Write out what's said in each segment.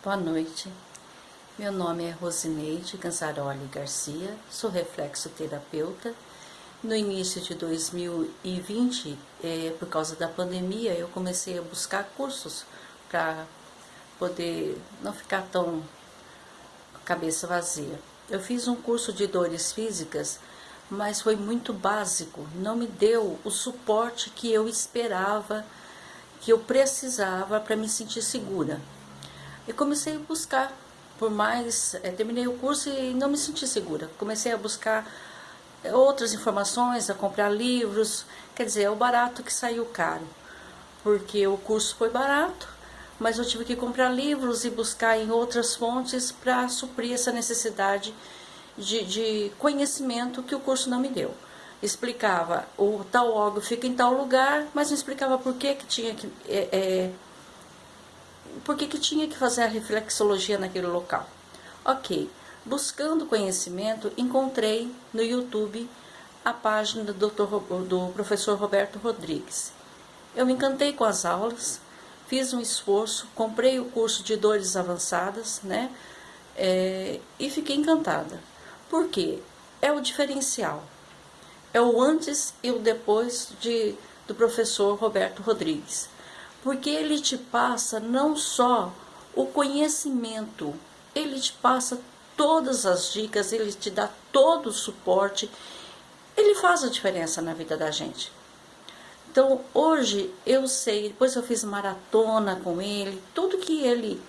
Boa noite. Meu nome é Rosineide Ganzaroli Garcia, sou reflexoterapeuta. No início de 2020, é, por causa da pandemia, eu comecei a buscar cursos para poder não ficar tão cabeça vazia. Eu fiz um curso de dores físicas, mas foi muito básico, não me deu o suporte que eu esperava, que eu precisava para me sentir segura. E comecei a buscar, por mais, é, terminei o curso e não me senti segura. Comecei a buscar eh, outras informações, a comprar livros, quer dizer, é o barato que saiu caro. Porque o curso foi barato, mas eu tive que comprar livros e buscar em outras fontes para suprir essa necessidade de, de, conhecimento que o curso não me deu. Explicava, o tal órgão fica em tal lugar, mas não explicava por que, que tinha que... É, é, por que, que tinha que fazer a reflexologia naquele local. Ok, buscando conhecimento, encontrei no YouTube a página do, doutor, do professor Roberto Rodrigues. Eu me encantei com as aulas, fiz um esforço, comprei o curso de dores avançadas, né? É, e fiquei encantada. Por quê? É o diferencial. É o antes e o depois de, do professor Roberto Rodrigues porque ele te passa não só o conhecimento, ele te passa todas as dicas, ele te dá todo o suporte, ele faz a diferença na vida da gente. Então, hoje eu sei, depois eu fiz maratona com ele, tudo que ele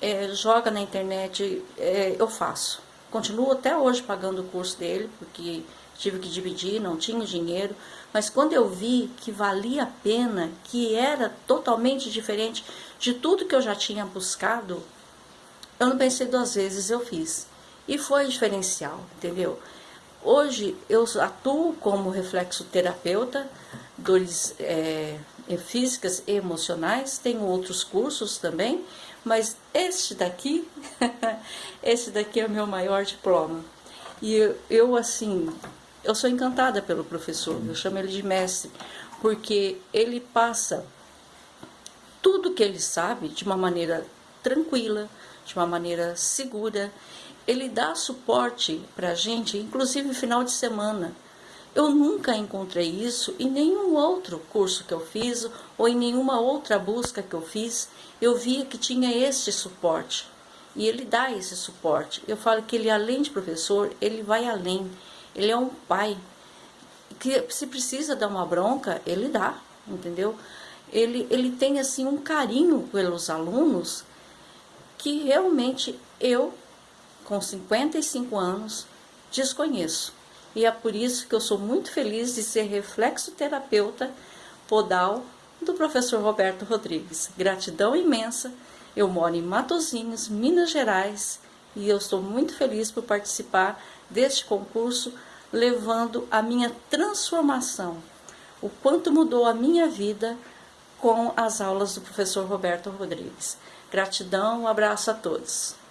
é, joga na internet é, eu faço. Continuo até hoje pagando o curso dele, porque tive que dividir, não tinha dinheiro, mas quando eu vi que valia a pena, que era totalmente diferente de tudo que eu já tinha buscado, eu não pensei duas vezes, eu fiz. E foi diferencial, entendeu? Hoje eu atuo como reflexoterapeuta, dores é, físicas e emocionais, tenho outros cursos também, mas este daqui, esse daqui é o meu maior diploma. E eu, eu assim, eu sou encantada pelo professor, eu chamo ele de mestre, porque ele passa tudo que ele sabe de uma maneira tranquila, de uma maneira segura. Ele dá suporte para a gente, inclusive final de semana. Eu nunca encontrei isso em nenhum outro curso que eu fiz ou em nenhuma outra busca que eu fiz. Eu via que tinha este suporte e ele dá esse suporte. Eu falo que ele, além de professor, ele vai além. Ele é um pai que se precisa dar uma bronca, ele dá, entendeu? Ele, ele tem assim um carinho pelos alunos que realmente eu, com 55 anos, desconheço. E é por isso que eu sou muito feliz de ser reflexoterapeuta podal do professor Roberto Rodrigues. Gratidão imensa. Eu moro em Matozinhos, Minas Gerais, e eu estou muito feliz por participar deste concurso, levando a minha transformação, o quanto mudou a minha vida com as aulas do professor Roberto Rodrigues. Gratidão, um abraço a todos.